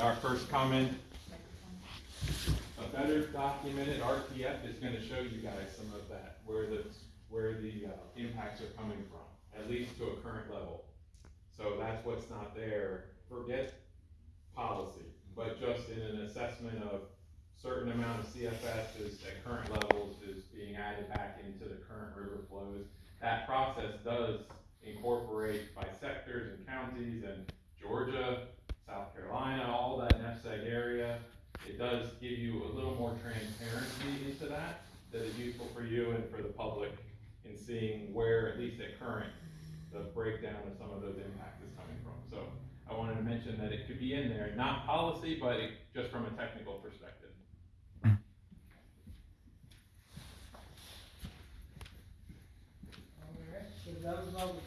Our first comment, a better documented RTF is gonna show you guys some of that, where the, where the, uh, impacts are coming from, at least to a current level. So that's what's not there, forget policy, but just in an assessment of certain amount of CFS is at current levels is being added back into the current river flows. That process does incorporate by sectors and counties and Does give you a little more transparency into that, that is useful for you and for the public in seeing where, at least at current, the breakdown of some of those impacts is coming from. So I wanted to mention that it could be in there, not policy, but it, just from a technical perspective. Alright, so that was all the